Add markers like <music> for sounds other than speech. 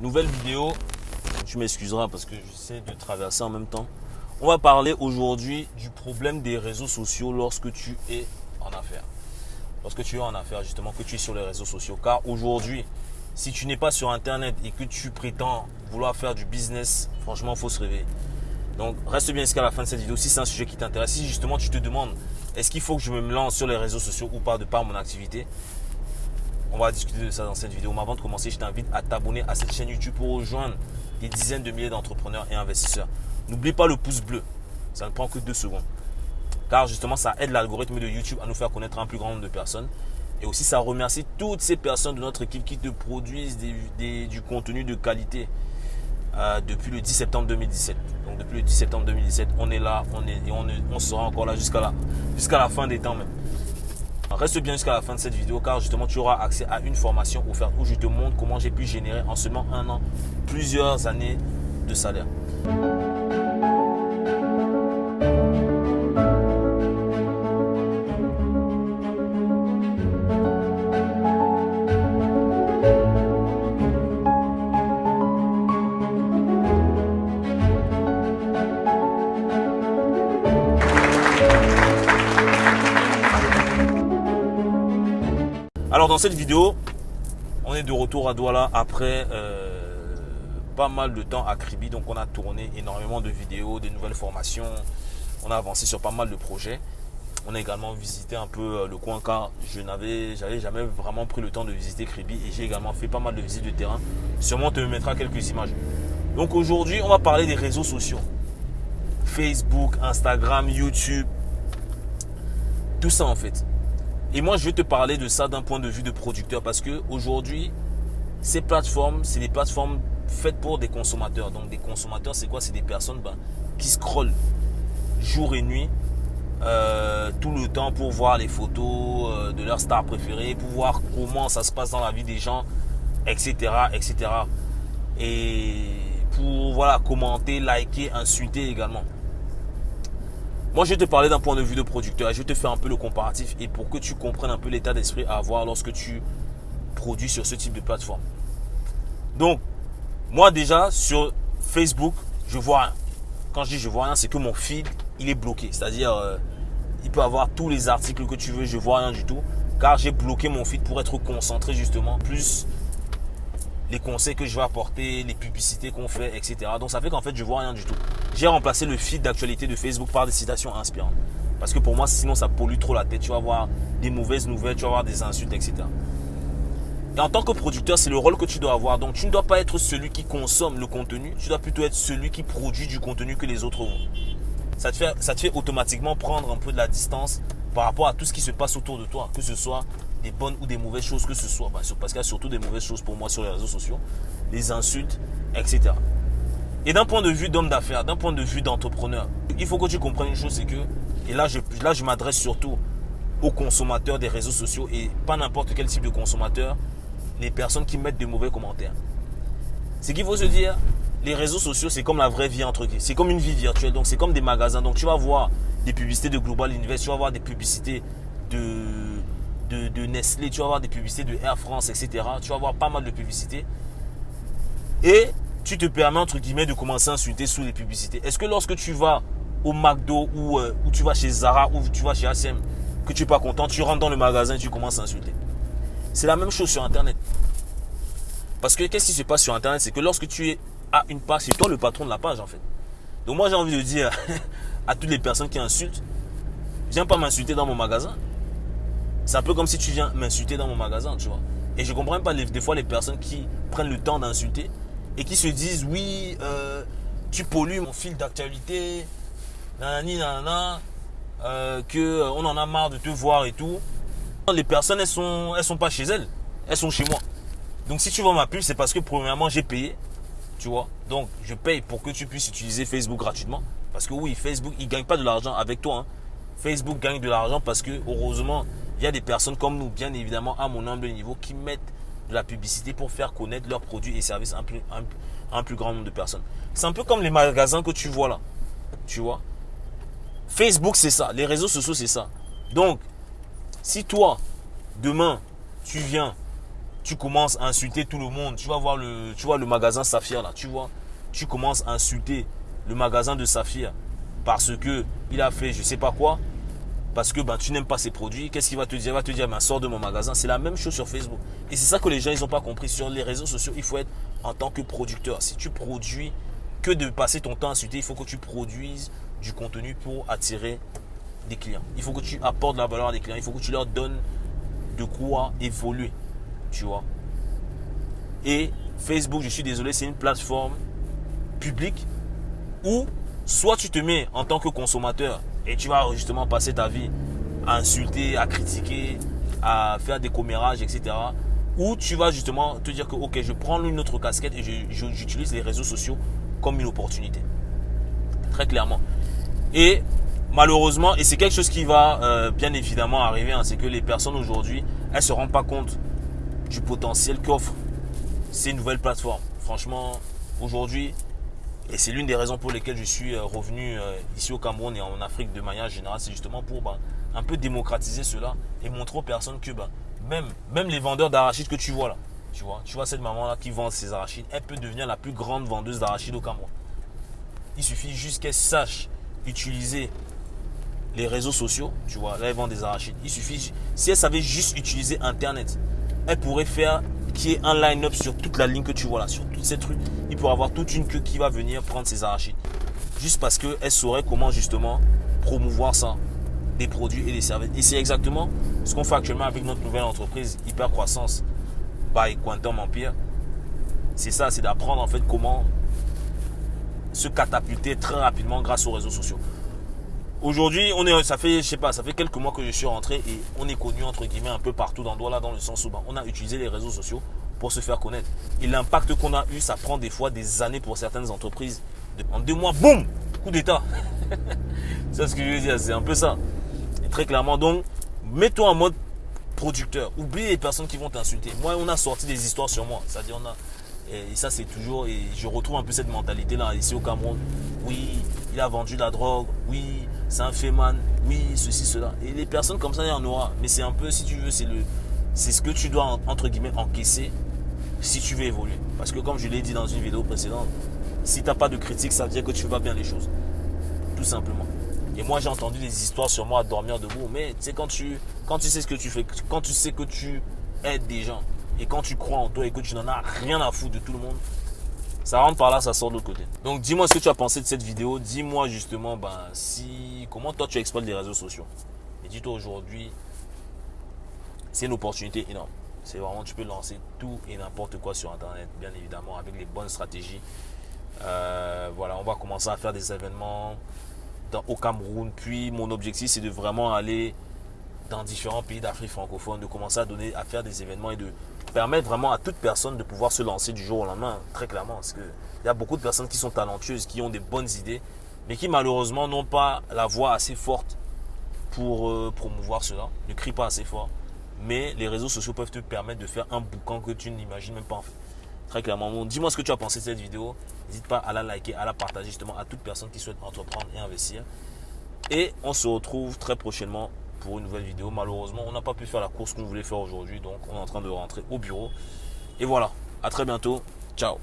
nouvelle vidéo. Tu m'excuseras parce que j'essaie de traverser en même temps. On va parler aujourd'hui du problème des réseaux sociaux lorsque tu es en affaires. Lorsque tu es en affaires, justement, que tu es sur les réseaux sociaux. Car aujourd'hui, si tu n'es pas sur Internet et que tu prétends vouloir faire du business, franchement, il faut se réveiller. Donc, reste bien jusqu'à la fin de cette vidéo si c'est un sujet qui t'intéresse. Si justement tu te demandes, est-ce qu'il faut que je me lance sur les réseaux sociaux ou pas de par mon activité? On va discuter de ça dans cette vidéo. Mais avant de commencer, je t'invite à t'abonner à cette chaîne YouTube pour rejoindre des dizaines de milliers d'entrepreneurs et investisseurs. N'oublie pas le pouce bleu. Ça ne prend que deux secondes. Car justement, ça aide l'algorithme de YouTube à nous faire connaître un plus grand nombre de personnes. Et aussi, ça remercie toutes ces personnes de notre équipe qui te produisent du contenu de qualité euh, depuis le 10 septembre 2017. Donc depuis le 10 septembre 2017, on est là, on est et on, on sera encore là jusqu'à jusqu'à la fin des temps même. Reste bien jusqu'à la fin de cette vidéo car justement tu auras accès à une formation offerte où je te montre comment j'ai pu générer en seulement un an plusieurs années de salaire. Alors dans cette vidéo, on est de retour à Douala après euh, pas mal de temps à Kribi. Donc on a tourné énormément de vidéos, de nouvelles formations. On a avancé sur pas mal de projets. On a également visité un peu euh, le coin car je n'avais jamais vraiment pris le temps de visiter Kribi et j'ai également fait pas mal de visites de terrain. Sûrement te mettra quelques images. Donc aujourd'hui, on va parler des réseaux sociaux. Facebook, Instagram, YouTube. Tout ça en fait. Et moi, je vais te parler de ça d'un point de vue de producteur parce que aujourd'hui, ces plateformes, c'est des plateformes faites pour des consommateurs. Donc, des consommateurs, c'est quoi? C'est des personnes ben, qui scrollent jour et nuit euh, tout le temps pour voir les photos euh, de leurs stars préférées, pour voir comment ça se passe dans la vie des gens, etc., etc. Et pour voilà commenter, liker, insulter également. Moi, je vais te parler d'un point de vue de producteur. Je vais te faire un peu le comparatif et pour que tu comprennes un peu l'état d'esprit à avoir lorsque tu produis sur ce type de plateforme. Donc, moi déjà, sur Facebook, je vois rien. Quand je dis je vois rien, c'est que mon feed, il est bloqué. C'est-à-dire, euh, il peut avoir tous les articles que tu veux, je vois rien du tout. Car j'ai bloqué mon feed pour être concentré justement plus les conseils que je vais apporter, les publicités qu'on fait, etc. Donc ça fait qu'en fait, je vois rien du tout. J'ai remplacé le feed d'actualité de Facebook par des citations inspirantes. Parce que pour moi, sinon, ça pollue trop la tête. Tu vas avoir des mauvaises nouvelles, tu vas avoir des insultes, etc. Et en tant que producteur, c'est le rôle que tu dois avoir. Donc, tu ne dois pas être celui qui consomme le contenu. Tu dois plutôt être celui qui produit du contenu que les autres vont. Ça te fait, ça te fait automatiquement prendre un peu de la distance par rapport à tout ce qui se passe autour de toi. Que ce soit bonnes ou des mauvaises choses que ce soit. Parce qu'il y a surtout des mauvaises choses pour moi sur les réseaux sociaux, les insultes, etc. Et d'un point de vue d'homme d'affaires, d'un point de vue d'entrepreneur, il faut que tu comprennes une chose, c'est que, et là je, là je m'adresse surtout aux consommateurs des réseaux sociaux et pas n'importe quel type de consommateur, les personnes qui mettent de mauvais commentaires. C'est qu'il faut se dire, les réseaux sociaux, c'est comme la vraie vie entre C'est comme une vie virtuelle, donc c'est comme des magasins. Donc tu vas voir des publicités de Global Invest, tu vas voir des publicités de de, Nestlé, tu vas voir des publicités de Air France, etc. Tu vas voir pas mal de publicités. Et tu te permets, entre guillemets, de commencer à insulter sous les publicités. Est-ce que lorsque tu vas au McDo ou, euh, tu vas chez Zara ou tu vas chez H&M, que tu n'es pas content, tu rentres dans le magasin et tu commences à insulter? C'est la même chose sur Internet. Parce que qu'est-ce qui se passe sur Internet? C'est que lorsque tu es à une page, c'est toi le patron de la page en fait. Donc moi j'ai envie de dire <laughs> à toutes les personnes qui insultent, viens pas m'insulter dans mon magasin. C'est un peu comme si tu viens m'insulter dans mon magasin, tu vois. Et je comprends pas des fois les personnes qui prennent le temps d'insulter et qui se disent oui, euh, tu pollues mon fil d'actualité, nanani, nanana, euh, que euh, on en a marre de te voir et tout. Les personnes, elles sont, elles sont pas chez elles, elles sont chez moi. Donc si tu vois ma pub, c'est parce que premièrement j'ai payé, tu vois. Donc je paye pour que tu puisses utiliser Facebook gratuitement. Parce que oui, Facebook, il gagne pas de l'argent avec toi. Hein. Facebook gagne de l'argent parce que heureusement, il y a des personnes comme nous, bien évidemment, à mon humble niveau, qui mettent de la publicité pour faire connaître leurs produits et services à un plus, grand nombre de personnes. C'est un peu comme les magasins que tu vois là. Tu vois? Facebook, c'est ça. Les réseaux sociaux, c'est ça. Donc, si toi, demain, tu viens, tu commences à insulter tout le monde. Tu vas voir le, tu vois le magasin Saphir là, tu vois? Tu commences à insulter le magasin de Saphir parce que il a fait je sais pas quoi, parce que ben, tu n'aimes pas ses produits. Qu'est-ce qu'il va te dire? Il va te dire, ben, sors de mon magasin. C'est la même chose sur Facebook. Et c'est ça que les gens, ils n'ont pas compris. Sur les réseaux sociaux, il faut être en tant que producteur. Si tu produis que de passer ton temps à insulter, il faut que tu produises du contenu pour attirer des clients. Il faut que tu apportes de la valeur à des clients. Il faut que tu leur donnes de quoi évoluer. Tu vois? Et Facebook, je suis désolé, c'est une plateforme publique où soit tu te mets en tant que consommateur et tu vas justement passer ta vie à insulter, à critiquer, à faire des commérages, etc. Ou tu vas justement te dire que ok, je prends une autre casquette et j'utilise les réseaux sociaux comme une opportunité. Très clairement. Et malheureusement, et c'est quelque chose qui va euh, bien évidemment arriver, hein, c'est que les personnes aujourd'hui, elles ne se rendent pas compte du potentiel qu'offre ces nouvelles plateformes. Franchement, aujourd'hui, et c'est l'une des raisons pour lesquelles je suis euh, revenu euh, ici au Cameroun et en Afrique de manière générale, c'est justement pour bah, un peu démocratiser cela et montrer aux personnes que bah, même, les vendeurs d'arachides que tu vois là, tu vois, tu vois cette maman-là qui vend ses arachides, elle peut devenir la plus grande vendeuse d'arachides au Cameroun. Il suffit juste qu'elle sache utiliser les réseaux sociaux, tu vois, là elle vend des arachides. Il suffit, si elle savait juste utiliser Internet, elle pourrait faire qui est un line-up sur toute la ligne que tu vois là, sur tous ces trucs. Il pourrait avoir toute une queue qui va venir prendre ses arachides. Juste parce qu'elle saurait comment justement promouvoir ça, des produits et des services. Et c'est exactement ce qu'on fait actuellement avec notre nouvelle entreprise Hyper Croissance by Quantum Empire. C'est ça, c'est d'apprendre en fait comment se catapulter très rapidement grâce aux réseaux sociaux. Aujourd'hui, on est, ça fait, je sais pas, ça fait quelques mois que je suis rentré et on est connu entre guillemets un peu partout dans là dans le sens où ben, on a utilisé les réseaux sociaux pour se faire connaître. Et l'impact qu'on a eu, ça prend des fois des années pour certaines entreprises. En deux mois, boum, coup d'état. <laughs> c'est ce que je veux dire, c'est un peu ça. Très clairement, donc, mets-toi en mode producteur. Oublie les personnes qui vont t'insulter. Moi, on a sorti des histoires sur moi. C'est-à-dire, on a et ça, c'est toujours, et je retrouve un peu cette mentalité-là ici au Cameroun. Oui, il a vendu la drogue. Oui, c'est un féman. Oui, ceci, cela. Et les personnes comme ça, il y en aura. Mais c'est un peu, si tu veux, c'est le, c'est ce que tu dois, entre guillemets, encaisser si tu veux évoluer. Parce que comme je l'ai dit dans une vidéo précédente, si tu n'as pas de critique, ça veut dire que tu fais bien les choses. Tout simplement. Et moi, j'ai entendu des histoires sur moi à dormir debout. Mais tu sais, quand tu, quand tu sais ce que tu fais, quand tu sais que tu aides des gens, et quand tu crois en toi et que tu n'en as rien à foutre de tout le monde, ça rentre par là, ça sort de l'autre côté. Donc dis-moi ce que tu as pensé de cette vidéo. Dis-moi justement ben, si, comment toi tu exploites les réseaux sociaux? Et dis-toi aujourd'hui, c'est une opportunité énorme. C'est vraiment, tu peux lancer tout et n'importe quoi sur Internet, bien évidemment, avec les bonnes stratégies. Euh, voilà, on va commencer à faire des événements au Cameroun. Puis mon objectif, c'est de vraiment aller dans différents pays d'Afrique francophone, de commencer à donner, à faire des événements et de permettre vraiment à toute personne de pouvoir se lancer du jour au lendemain, très clairement. Parce qu'il y a beaucoup de personnes qui sont talentueuses, qui ont des bonnes idées, mais qui malheureusement n'ont pas la voix assez forte pour euh, promouvoir cela, ne crient pas assez fort. Mais les réseaux sociaux peuvent te permettre de faire un boucan que tu n'imagines même pas en fait. Très clairement. Dis-moi ce que tu as pensé de cette vidéo. N'hésite pas à la liker, à la partager justement à toute personne qui souhaite entreprendre et investir. Et on se retrouve très prochainement une nouvelle vidéo. Malheureusement, on n'a pas pu faire la course qu'on voulait faire aujourd'hui. Donc, on est en train de rentrer au bureau. Et voilà. À très bientôt. Ciao.